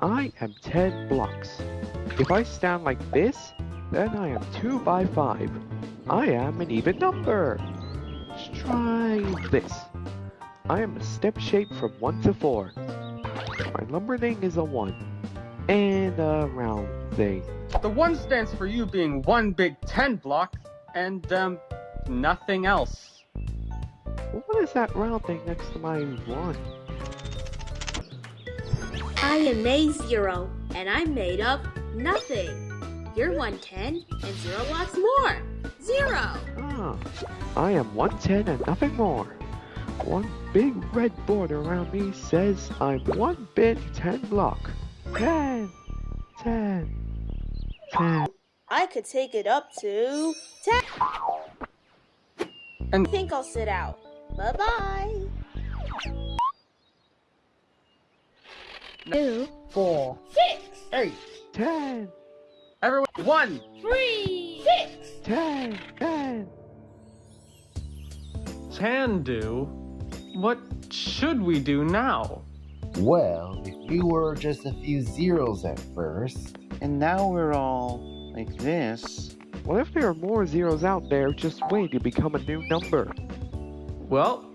I am 10 blocks. If I stand like this, then I am 2 by 5. I am an even number. Let's try this. I am a step shape from 1 to 4. My number thing is a 1. And a round thing. The one stands for you being one big 10 block, and, um, nothing else. What is that round thing next to my 1? I am a zero, and I'm made of nothing. You're 110 and zero lots more. Zero. Ah, I am 110 and nothing more. One big red board around me says I'm one big 10 block. 10, 10, 10. I could take it up to 10. And- I think I'll sit out. Bye bye. Two, Four, six, eight, 10, everyone, one, three, six, ten, ten. 10, 10. Can do? What should we do now? Well, if we were just a few zeros at first, And now we're all like this. What if there are more zeros out there just waiting to become a new number? Well,